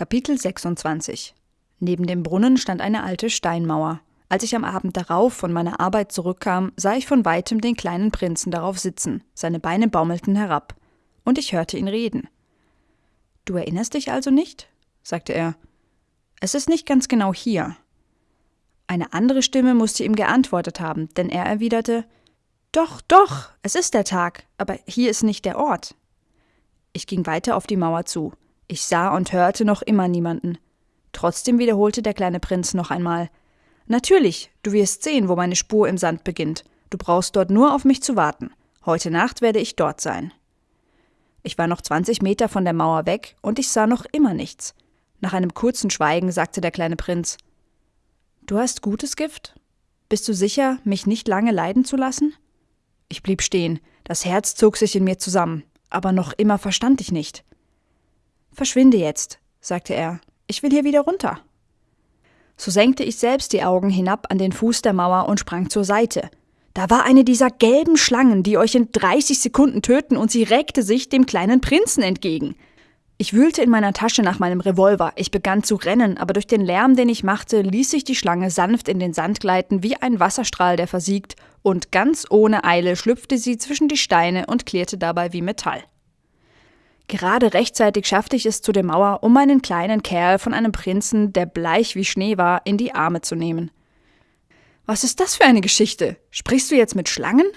Kapitel 26 Neben dem Brunnen stand eine alte Steinmauer. Als ich am Abend darauf von meiner Arbeit zurückkam, sah ich von weitem den kleinen Prinzen darauf sitzen, seine Beine baumelten herab, und ich hörte ihn reden. Du erinnerst dich also nicht? sagte er. Es ist nicht ganz genau hier. Eine andere Stimme musste ihm geantwortet haben, denn er erwiderte Doch, doch, es ist der Tag, aber hier ist nicht der Ort. Ich ging weiter auf die Mauer zu. Ich sah und hörte noch immer niemanden. Trotzdem wiederholte der kleine Prinz noch einmal Natürlich, du wirst sehen, wo meine Spur im Sand beginnt. Du brauchst dort nur auf mich zu warten. Heute Nacht werde ich dort sein. Ich war noch 20 Meter von der Mauer weg und ich sah noch immer nichts. Nach einem kurzen Schweigen sagte der kleine Prinz Du hast gutes Gift? Bist du sicher, mich nicht lange leiden zu lassen? Ich blieb stehen, das Herz zog sich in mir zusammen, aber noch immer verstand ich nicht. Verschwinde jetzt, sagte er, ich will hier wieder runter. So senkte ich selbst die Augen hinab an den Fuß der Mauer und sprang zur Seite. Da war eine dieser gelben Schlangen, die euch in 30 Sekunden töten, und sie reckte sich dem kleinen Prinzen entgegen. Ich wühlte in meiner Tasche nach meinem Revolver. Ich begann zu rennen, aber durch den Lärm, den ich machte, ließ sich die Schlange sanft in den Sand gleiten wie ein Wasserstrahl, der versiegt, und ganz ohne Eile schlüpfte sie zwischen die Steine und klirrte dabei wie Metall. Gerade rechtzeitig schaffte ich es zu der Mauer, um meinen kleinen Kerl von einem Prinzen, der bleich wie Schnee war, in die Arme zu nehmen. Was ist das für eine Geschichte? Sprichst du jetzt mit Schlangen?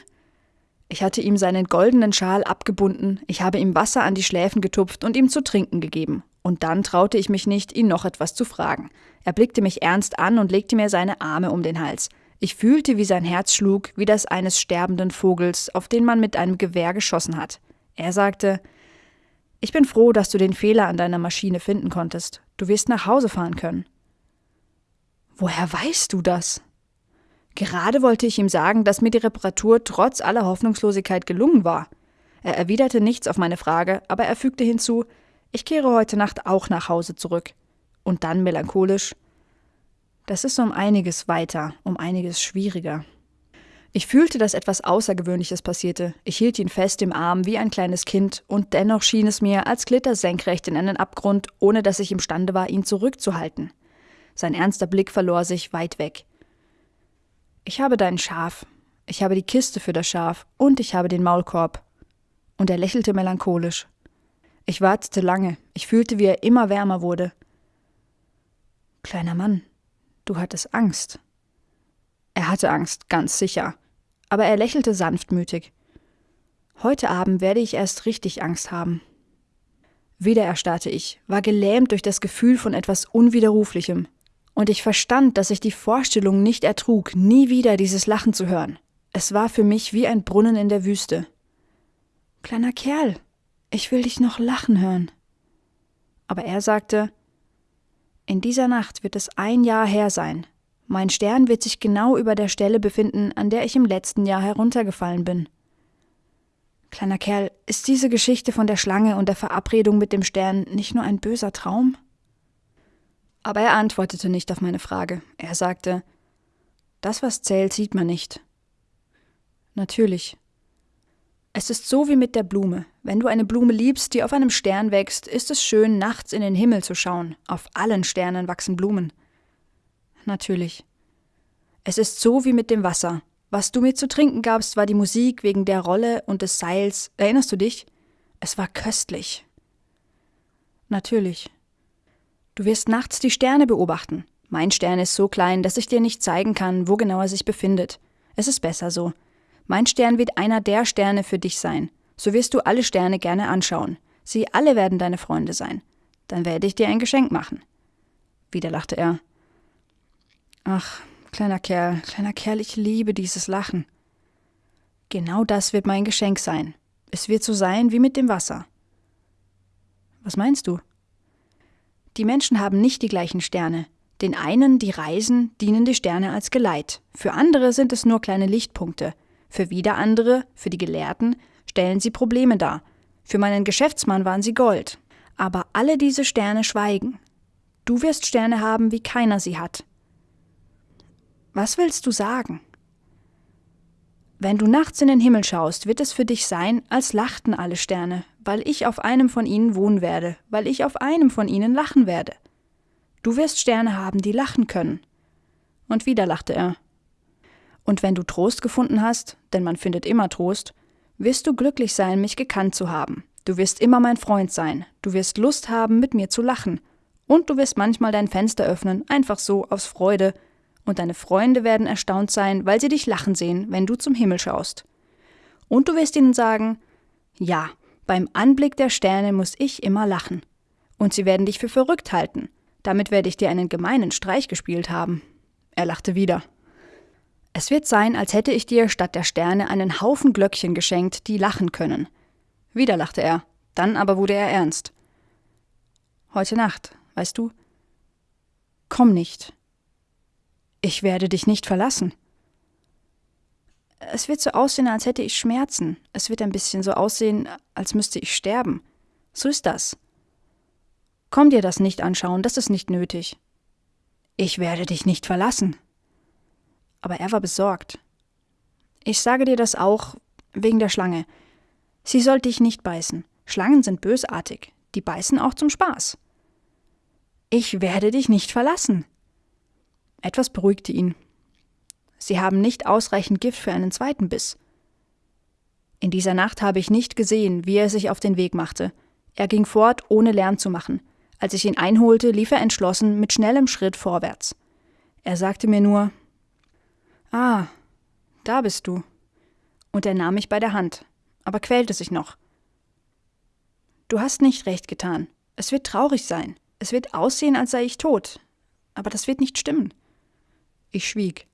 Ich hatte ihm seinen goldenen Schal abgebunden, ich habe ihm Wasser an die Schläfen getupft und ihm zu trinken gegeben. Und dann traute ich mich nicht, ihn noch etwas zu fragen. Er blickte mich ernst an und legte mir seine Arme um den Hals. Ich fühlte, wie sein Herz schlug, wie das eines sterbenden Vogels, auf den man mit einem Gewehr geschossen hat. Er sagte, ich bin froh, dass du den Fehler an deiner Maschine finden konntest. Du wirst nach Hause fahren können. Woher weißt du das? Gerade wollte ich ihm sagen, dass mir die Reparatur trotz aller Hoffnungslosigkeit gelungen war. Er erwiderte nichts auf meine Frage, aber er fügte hinzu, ich kehre heute Nacht auch nach Hause zurück. Und dann melancholisch, das ist um einiges weiter, um einiges schwieriger. Ich fühlte, dass etwas Außergewöhnliches passierte. Ich hielt ihn fest im Arm wie ein kleines Kind, und dennoch schien es mir, als glitt er senkrecht in einen Abgrund, ohne dass ich imstande war, ihn zurückzuhalten. Sein ernster Blick verlor sich weit weg. Ich habe dein Schaf, ich habe die Kiste für das Schaf und ich habe den Maulkorb. Und er lächelte melancholisch. Ich wartete lange, ich fühlte, wie er immer wärmer wurde. Kleiner Mann, du hattest Angst. Er hatte Angst, ganz sicher aber er lächelte sanftmütig. Heute Abend werde ich erst richtig Angst haben. Wieder erstarrte ich, war gelähmt durch das Gefühl von etwas Unwiderruflichem. Und ich verstand, dass ich die Vorstellung nicht ertrug, nie wieder dieses Lachen zu hören. Es war für mich wie ein Brunnen in der Wüste. Kleiner Kerl, ich will dich noch lachen hören. Aber er sagte, in dieser Nacht wird es ein Jahr her sein, mein Stern wird sich genau über der Stelle befinden, an der ich im letzten Jahr heruntergefallen bin. Kleiner Kerl, ist diese Geschichte von der Schlange und der Verabredung mit dem Stern nicht nur ein böser Traum? Aber er antwortete nicht auf meine Frage. Er sagte, das, was zählt, sieht man nicht. Natürlich. Es ist so wie mit der Blume. Wenn du eine Blume liebst, die auf einem Stern wächst, ist es schön, nachts in den Himmel zu schauen. Auf allen Sternen wachsen Blumen natürlich. Es ist so wie mit dem Wasser. Was du mir zu trinken gabst, war die Musik wegen der Rolle und des Seils. Erinnerst du dich? Es war köstlich. Natürlich. Du wirst nachts die Sterne beobachten. Mein Stern ist so klein, dass ich dir nicht zeigen kann, wo genau er sich befindet. Es ist besser so. Mein Stern wird einer der Sterne für dich sein. So wirst du alle Sterne gerne anschauen. Sie alle werden deine Freunde sein. Dann werde ich dir ein Geschenk machen. Wieder lachte er. Ach, kleiner Kerl, kleiner Kerl, ich liebe dieses Lachen. Genau das wird mein Geschenk sein. Es wird so sein wie mit dem Wasser. Was meinst du? Die Menschen haben nicht die gleichen Sterne. Den einen, die reisen, dienen die Sterne als Geleit. Für andere sind es nur kleine Lichtpunkte. Für wieder andere, für die Gelehrten, stellen sie Probleme dar. Für meinen Geschäftsmann waren sie Gold. Aber alle diese Sterne schweigen. Du wirst Sterne haben, wie keiner sie hat. Was willst du sagen? Wenn du nachts in den Himmel schaust, wird es für dich sein, als lachten alle Sterne, weil ich auf einem von ihnen wohnen werde, weil ich auf einem von ihnen lachen werde. Du wirst Sterne haben, die lachen können. Und wieder lachte er. Und wenn du Trost gefunden hast, denn man findet immer Trost, wirst du glücklich sein, mich gekannt zu haben. Du wirst immer mein Freund sein, du wirst Lust haben, mit mir zu lachen, und du wirst manchmal dein Fenster öffnen, einfach so aus Freude, und deine Freunde werden erstaunt sein, weil sie dich lachen sehen, wenn du zum Himmel schaust. Und du wirst ihnen sagen, ja, beim Anblick der Sterne muss ich immer lachen. Und sie werden dich für verrückt halten. Damit werde ich dir einen gemeinen Streich gespielt haben. Er lachte wieder. Es wird sein, als hätte ich dir statt der Sterne einen Haufen Glöckchen geschenkt, die lachen können. Wieder lachte er, dann aber wurde er ernst. Heute Nacht, weißt du? Komm nicht. Ich werde dich nicht verlassen. Es wird so aussehen, als hätte ich Schmerzen. Es wird ein bisschen so aussehen, als müsste ich sterben. So ist das. Komm dir das nicht anschauen, das ist nicht nötig. Ich werde dich nicht verlassen. Aber er war besorgt. Ich sage dir das auch wegen der Schlange. Sie soll dich nicht beißen. Schlangen sind bösartig. Die beißen auch zum Spaß. Ich werde dich nicht verlassen. Etwas beruhigte ihn. Sie haben nicht ausreichend Gift für einen zweiten Biss. In dieser Nacht habe ich nicht gesehen, wie er sich auf den Weg machte. Er ging fort, ohne Lärm zu machen. Als ich ihn einholte, lief er entschlossen mit schnellem Schritt vorwärts. Er sagte mir nur Ah, da bist du. Und er nahm mich bei der Hand, aber quälte sich noch. Du hast nicht recht getan. Es wird traurig sein. Es wird aussehen, als sei ich tot. Aber das wird nicht stimmen. Ich schwieg.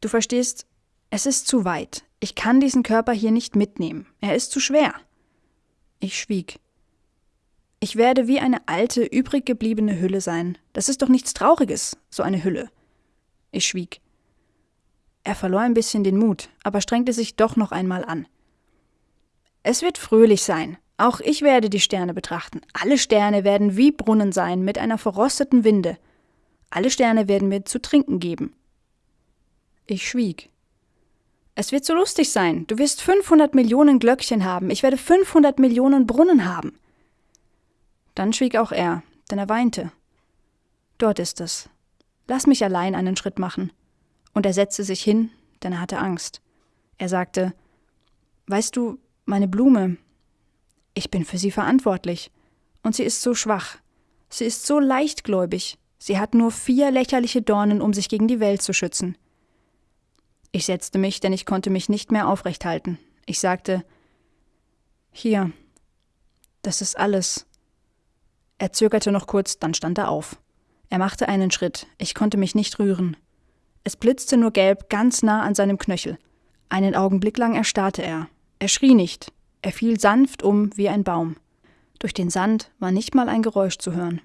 Du verstehst, es ist zu weit. Ich kann diesen Körper hier nicht mitnehmen. Er ist zu schwer. Ich schwieg. Ich werde wie eine alte, übrig gebliebene Hülle sein. Das ist doch nichts Trauriges, so eine Hülle. Ich schwieg. Er verlor ein bisschen den Mut, aber strengte sich doch noch einmal an. Es wird fröhlich sein. Auch ich werde die Sterne betrachten. Alle Sterne werden wie Brunnen sein, mit einer verrosteten Winde. Alle Sterne werden mir zu trinken geben. Ich schwieg. Es wird so lustig sein. Du wirst 500 Millionen Glöckchen haben. Ich werde 500 Millionen Brunnen haben. Dann schwieg auch er, denn er weinte. Dort ist es. Lass mich allein einen Schritt machen. Und er setzte sich hin, denn er hatte Angst. Er sagte, Weißt du, meine Blume, ich bin für sie verantwortlich. Und sie ist so schwach. Sie ist so leichtgläubig. Sie hat nur vier lächerliche Dornen, um sich gegen die Welt zu schützen. Ich setzte mich, denn ich konnte mich nicht mehr aufrecht halten. Ich sagte Hier, das ist alles. Er zögerte noch kurz, dann stand er auf. Er machte einen Schritt, ich konnte mich nicht rühren. Es blitzte nur gelb ganz nah an seinem Knöchel. Einen Augenblick lang erstarrte er. Er schrie nicht, er fiel sanft um wie ein Baum. Durch den Sand war nicht mal ein Geräusch zu hören.